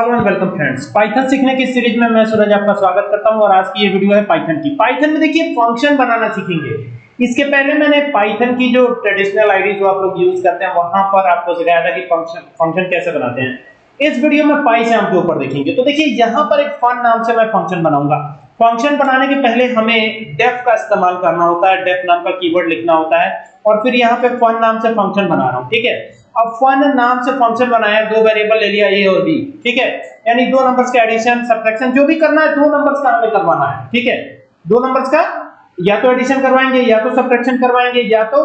Hello and welcome friends. Python सीखने की series में मैं सूरज आपका स्वागत करता हूँ और आज की ये वीडियो है पाइथन की। पाइथन में देखिए फ़ंक्शन बनाना सीखेंगे। इसके पहले मैंने पाइथन की जो ट्रेडिशनल आईडी जो आप लोग यूज़ करते हैं, वहाँ पर आपको सिखाया था कि फ़ंक्शन फ़ंक्शन कैसे बनाते हैं। इस वीडियो में पाइथन के ऊपर देखेंगे। तो देखिए, यहाँ पर एक फन नाम से मैं फ़ंक्शन बनाऊँगा। फ़ंक्शन बनाने के पहले हमें डेफ का इस्तेमाल करना होता है। डेफ नाम का कीवर्ड लिखना होता है। और फिर यहाँ पे फन नाम से फ़ंक्शन बना रहा हूँ, ठीक है? अब फन नाम से फ़ंक्शन बनाया दो वेरिएबल ले लिया ए और बी ठीक है? यानी दो नंबर्स का एडिशन सब्ट्रैक्शन जो भी करना है, दो नंबर्स का हमें करवाना है, ठीक है? दो नंबर्स का या तो एडिशन करवाएँगे, या तो सब्ट्रैक्शन करवाएँगे, या तो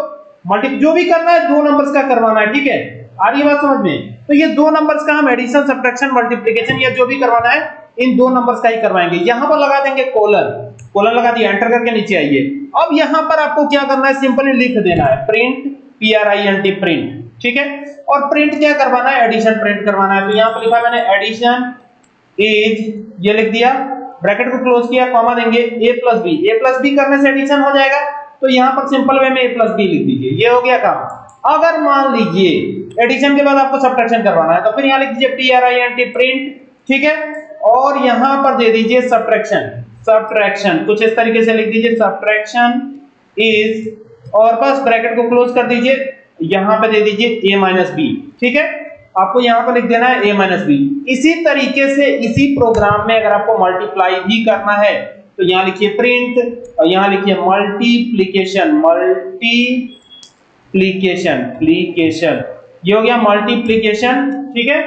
मल्टी जो भी करना है, दो नंबर्स का करवाना है, ठीक है? आ रही बात समझ में? तो ये दो नंबर्स का हम एडिशन सब्ट्रैक्शन मल्टीप्लिकेशन या जो भी करवाना है, इन दो नंबर्स का ही करवाएँगे। यहाँ पर लगा देंगे कोलन कोलन लगा दिया एंटर करके नीचे आइए। अब यहाँ पर आपको क्या करना है सिंपली लिख देना है print P R I N T print ठीक है? और प्रिंट क्या करवाना है? एडिशन प्रिंट करवाना है। तो यहाँ पर लिखा मैंने एडिशन इज़ ये लिख दिया। ब्रैकेट को क्लोज किया कॉमा देंगे, a plus B A plus B करने से एडिशन हो जाएगा। तो यहाँ पर सिंपल वे में a प्लस बी लिख दीजिए। ये हो गया काम। अगर मान लीजिए एडिशन के बाद आपको सब्ट्रैक्शन करवाना है तो फिर यहाँ लिख दीजिए P R I N T print ठीक है? और यहाँ पर दे दीजिए सब्ट्रैक्शन सब्ट्रैक्शन कुछ इस तरीके से लिख दीजिए। सब्ट्रैक्शन इज़ और बस ब्रैकेट को क्लोज कर दीजिए। यहाँ पे दे दीजिए a माइनस बी ठीक है? आपको यहाँ पर लिख देना है a माइनस बी इसी तरीके से इसी प्रोग्राम में अगर आपको मल्टीप्लाई भी करना है तो यहाँ लिखिए प्रिंट और यहाँ लिखिए मल्टीप्लिकेशन मल्टीप्लिकेशन प्लिकेशन ये हो गया मल्टीप्लिकेशन ठीक है?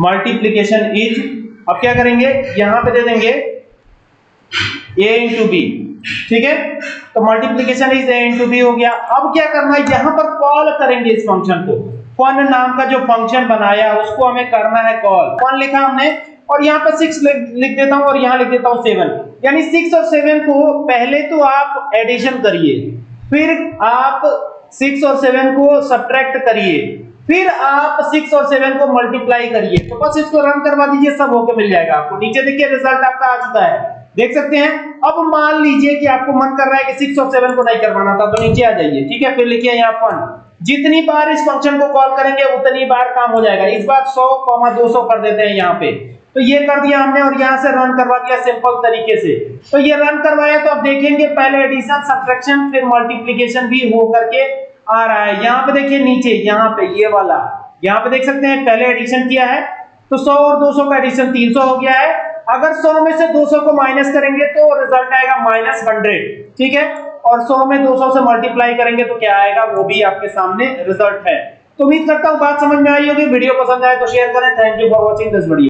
मल्टीप्लिकेशन इज़ अब क्या करेंगे? यहाँ पे दे देंगे a इंटू बी ठीक है? तो multiplication is a into B हो गया। अब क्या करना है? यहाँ पर कॉल करेंगे इस फ़ंक्शन को। फन नाम का जो फ़ंक्शन बनाया, उसको हमें करना है कॉल फन लिखा हमने, और यहाँ पर 6 लिख देता हूँ, और यहाँ लिख देता हूँ 7 यानी 6 और 7 को पहले तो आप एडिशन करिए, फिर आप सिक्स और सेवन को सब्ट्रैक्ट करिए, फिर आप सिक्स और सेवन को मल्टीप्लाई करिए। तो बस इसको रन करवा दीजिए, सब होके मिल जाएगा आपको। नीचे देखिए रिज़ल्ट आपका आ चुका है। देख सकते हैं? अब मान लीजिए कि आपको मन कर रहा है कि 6 और 7 को नहीं करवाना था तो नीचे आ जाइए, ठीक है? फिर लिखिए यहाँ फन जितनी बार इस फ़ंक्शन को कॉल करेंगे, उतनी बार काम हो जाएगा। इस बार 100 200 कर देते हैं यहाँ पे। तो ये कर दिया हमने और यहाँ से रन करवा दिया सिंपल तरीके से। तो ये रन करवाया तो आप देखेंगे पहले एडिशन सब्ट्रैक्शन फिर मल्टीप्लिकेशन भी हो करके आ रहा है। यहाँ पे देखिए नीचे, यहाँ पे ये वाला। यहाँ पे देख सकते हैं, पहले एडिशन किया है तो 100 और 200 का एडिशन 300 हो गया है। अगर 100 में से 200 को माइनस करेंगे तो रिज़ल्ट आएगा माइनस हंड्रेड ठीक है? और 100 में 200 से मल्टीप्लाई करेंगे तो क्या आएगा? वो भी आपके सामने रिज़ल्ट है। तो उम्मीद करता हूँ बात समझ में आई होगी, वीडियो पसंद आए तो शेयर करें। Thank you for watching this video